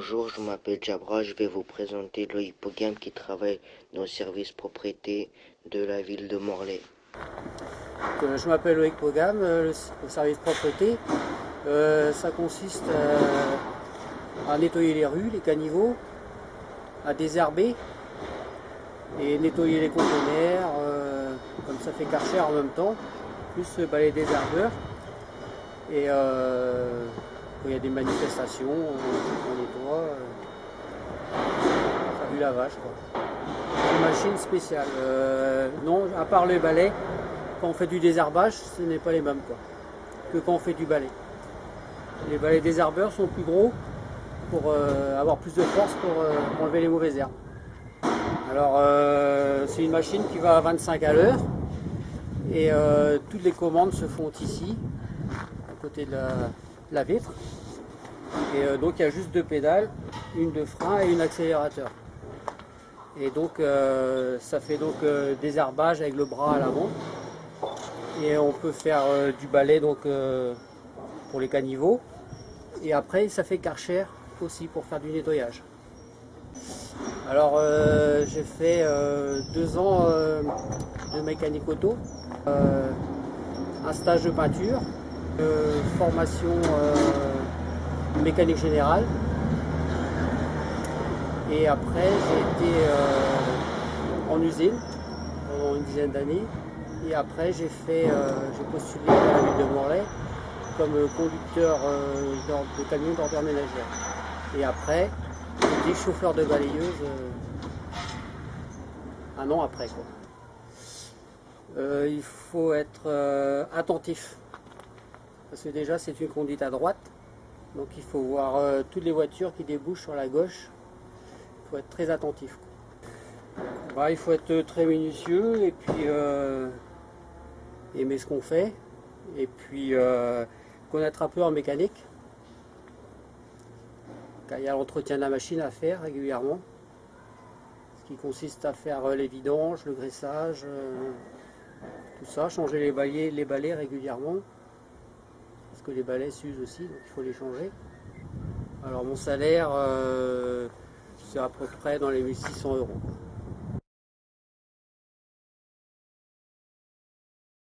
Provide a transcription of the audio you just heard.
Bonjour, je m'appelle Jabra, je vais vous présenter le hippogame qui travaille dans le service propriété de la ville de Morlaix. Euh, je m'appelle Loïc Pogam, euh, le service propreté. Euh, ça consiste à nettoyer les rues, les caniveaux, à désherber et nettoyer les conteneurs, comme ça fait karcher en même temps, plus balayer des herbeurs. Et des manifestations, on, nettoie. ça vu la vache quoi. Une machine spéciale. Euh, non, à part les balais, quand on fait du désherbage, ce n'est pas les mêmes quoi, que quand on fait du balai. Les balais désherbeurs sont plus gros pour euh, avoir plus de force pour euh, enlever les mauvaises herbes. Alors c'est une machine qui va à 25 à l'heure et toutes les commandes se font ici, à côté de la vitre. Et euh, donc il y a juste deux pédales, une de frein et une accélérateur. Et donc euh, ça fait donc euh, des herbages avec le bras à l'avant. Et on peut faire du balai donc pour les caniveaux. Et après ça fait karcher aussi pour faire du nettoyage. Alors j'ai fait deux ans de mécanique auto, un stage de peinture, formation mécanique générale. Et après, j'ai été euh, en usine pendant une dizaine d'années. Et après, j'ai fait, euh, j'ai postulé à la ville de Morlaix comme conducteur euh, de camion d'ordre ménagère. Et après, été chauffeur de balayeuse un an après. Quoi. il faut être attentif. Parce que déjà, c'est une conduite à droite. Donc il faut voir euh, toutes les voitures qui débouchent sur la gauche. Il faut être très attentif. Bah, il faut être très minutieux et puis euh, aimer ce qu'on fait. Et puis euh, connaître un peu en mécanique. il y a l'entretien de la machine à faire régulièrement. Ce qui consiste à faire les vidanges, le graissage, tout ça, changer les balais, régulièrement les balais s'usent aussi, donc il faut les changer. Alors mon salaire, euh, c'est à peu près dans les 1600 euros.